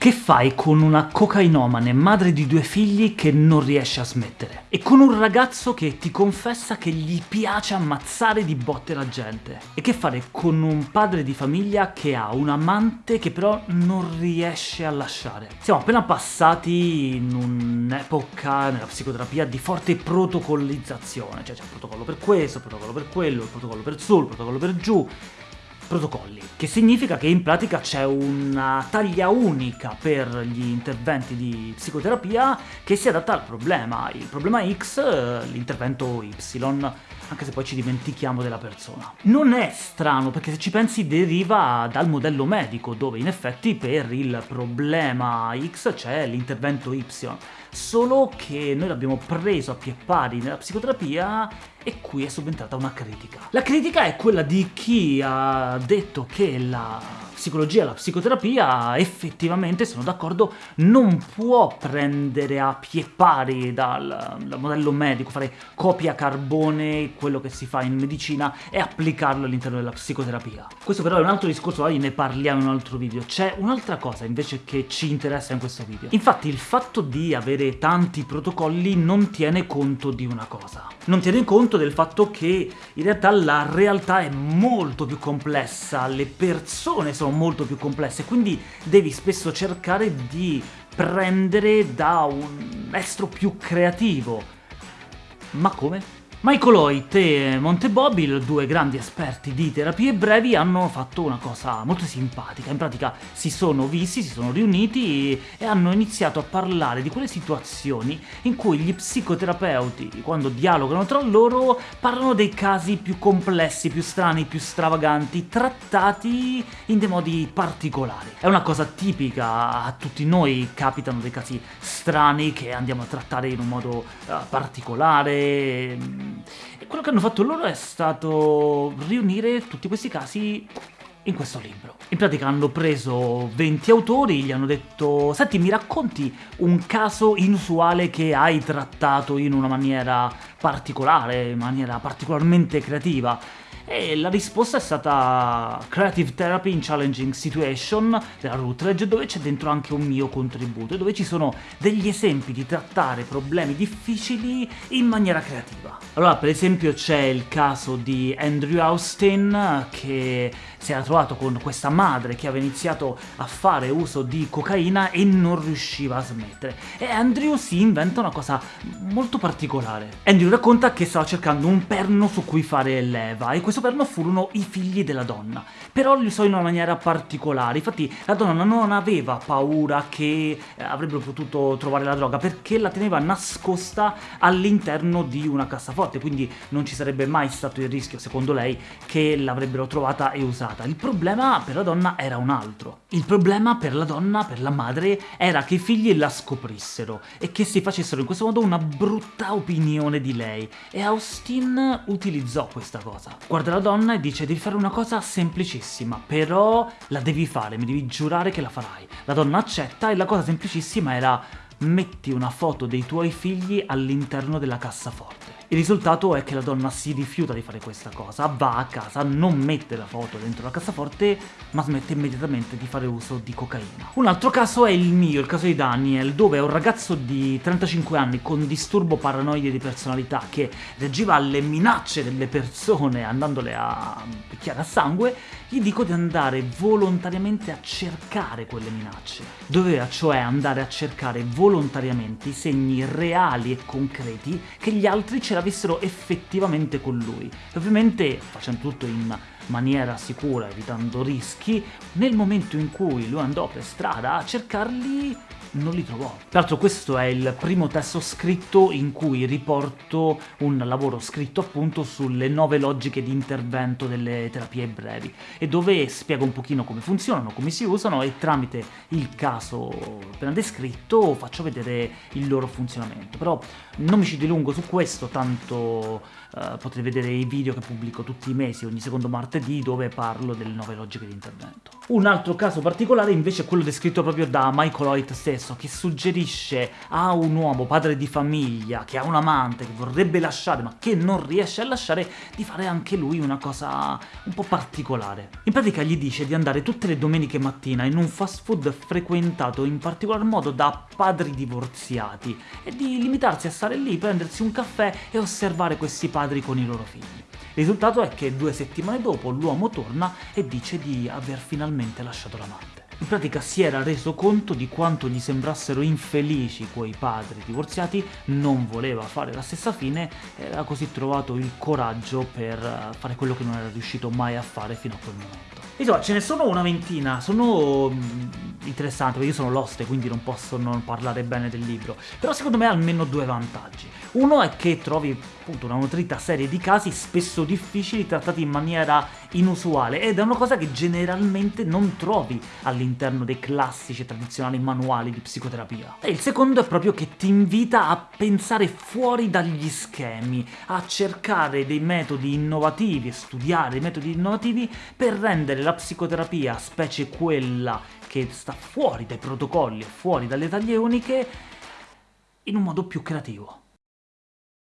Che fai con una cocainomane, madre di due figli che non riesce a smettere? E con un ragazzo che ti confessa che gli piace ammazzare di botte la gente? E che fare con un padre di famiglia che ha un amante che però non riesce a lasciare? Siamo appena passati in un'epoca nella psicoterapia di forte protocollizzazione, cioè c'è il protocollo per questo, il protocollo per quello, il protocollo per su, il protocollo per giù, protocolli, che significa che in pratica c'è una taglia unica per gli interventi di psicoterapia che si adatta al problema. Il problema X, l'intervento Y, anche se poi ci dimentichiamo della persona. Non è strano, perché se ci pensi deriva dal modello medico, dove in effetti per il problema X c'è l'intervento Y, solo che noi l'abbiamo preso a pie pari nella psicoterapia e qui è subentrata una critica. La critica è quella di chi ha detto che la psicologia e la psicoterapia effettivamente, sono d'accordo, non può prendere a pie pari dal, dal, modello medico, fare copia carbone, quello che si fa in medicina, e applicarlo all'interno della psicoterapia. Questo però è un altro discorso, oggi ne parliamo in un altro video. C'è un'altra cosa invece che ci interessa in questo video. Infatti il fatto di avere tanti protocolli non tiene conto di una cosa. Non tiene conto del fatto che in realtà la realtà è molto più complessa, le persone sono molto più complesse, quindi devi spesso cercare di prendere da un estro più creativo. Ma come? Michael Hoyt e Monte Bobil, due grandi esperti di terapie brevi, hanno fatto una cosa molto simpatica. In pratica si sono visti, si sono riuniti e hanno iniziato a parlare di quelle situazioni in cui gli psicoterapeuti, quando dialogano tra loro, parlano dei casi più complessi, più strani, più stravaganti, trattati in dei modi particolari. È una cosa tipica, a tutti noi capitano dei casi strani che andiamo a trattare in un modo uh, particolare, quello che hanno fatto loro è stato riunire tutti questi casi in questo libro. In pratica hanno preso 20 autori, gli hanno detto «Senti, mi racconti un caso inusuale che hai trattato in una maniera particolare, in maniera particolarmente creativa?» E la risposta è stata Creative Therapy in Challenging Situation della Routledge, dove c'è dentro anche un mio contributo, dove ci sono degli esempi di trattare problemi difficili in maniera creativa. Allora, per esempio, c'è il caso di Andrew Austin, che si era trovato con questa madre che aveva iniziato a fare uso di cocaina e non riusciva a smettere. E Andrew si inventa una cosa molto particolare. Andrew racconta che stava cercando un perno su cui fare leva, e questo perno furono i figli della donna, però li usò in una maniera particolare, infatti la donna non aveva paura che eh, avrebbero potuto trovare la droga, perché la teneva nascosta all'interno di una cassaforte, quindi non ci sarebbe mai stato il rischio, secondo lei, che l'avrebbero trovata e usata. Il problema per la donna era un altro. Il problema per la donna, per la madre, era che i figli la scoprissero e che si facessero in questo modo una brutta opinione di lei, e Austin utilizzò questa cosa. Guarda guarda la donna e dice devi fare una cosa semplicissima, però la devi fare, mi devi giurare che la farai. La donna accetta e la cosa semplicissima era metti una foto dei tuoi figli all'interno della cassaforte. Il risultato è che la donna si rifiuta di fare questa cosa, va a casa, non mette la foto dentro la cassaforte, ma smette immediatamente di fare uso di cocaina. Un altro caso è il mio, il caso di Daniel, dove un ragazzo di 35 anni con disturbo paranoide di personalità che reagiva alle minacce delle persone andandole a picchiare a sangue, gli dico di andare volontariamente a cercare quelle minacce. Doveva cioè andare a cercare volontariamente i segni reali e concreti che gli altri ce l'avessero effettivamente con lui. E ovviamente facendo tutto in maniera sicura, evitando rischi, nel momento in cui lui andò per strada a cercarli non li trovò. Tra l'altro questo è il primo testo scritto in cui riporto un lavoro scritto appunto sulle nove logiche di intervento delle terapie brevi e dove spiego un pochino come funzionano, come si usano e tramite il caso appena descritto faccio vedere il loro funzionamento. Però non mi ci dilungo su questo, tanto uh, potrete vedere i video che pubblico tutti i mesi, ogni secondo martedì di dove parlo delle nuove logiche di intervento. Un altro caso particolare invece è quello descritto proprio da Michael Hoyt stesso, che suggerisce a un uomo, padre di famiglia, che ha un amante, che vorrebbe lasciare ma che non riesce a lasciare, di fare anche lui una cosa un po' particolare. In pratica gli dice di andare tutte le domeniche mattina in un fast food frequentato in particolar modo da padri divorziati e di limitarsi a stare lì, prendersi un caffè e osservare questi padri con i loro figli. Il risultato è che due settimane dopo l'uomo torna e dice di aver finalmente lasciato l'amante. In pratica si era reso conto di quanto gli sembrassero infelici quei padri divorziati, non voleva fare la stessa fine e aveva così trovato il coraggio per eh, fare quello che non era riuscito mai a fare fino a quel momento. Insomma, ce ne sono una ventina, sono interessanti, perché io sono l'oste, quindi non posso non parlare bene del libro, però secondo me ha almeno due vantaggi. Uno è che trovi appunto una nutrita serie di casi spesso difficili trattati in maniera inusuale, ed è una cosa che generalmente non trovi all'interno dei classici e tradizionali manuali di psicoterapia. E il secondo è proprio che ti invita a pensare fuori dagli schemi, a cercare dei metodi innovativi, studiare dei metodi innovativi per rendere la psicoterapia, specie quella che sta fuori dai protocolli, fuori dalle taglie uniche, in un modo più creativo.